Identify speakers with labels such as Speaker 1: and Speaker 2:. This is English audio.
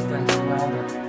Speaker 1: something to another.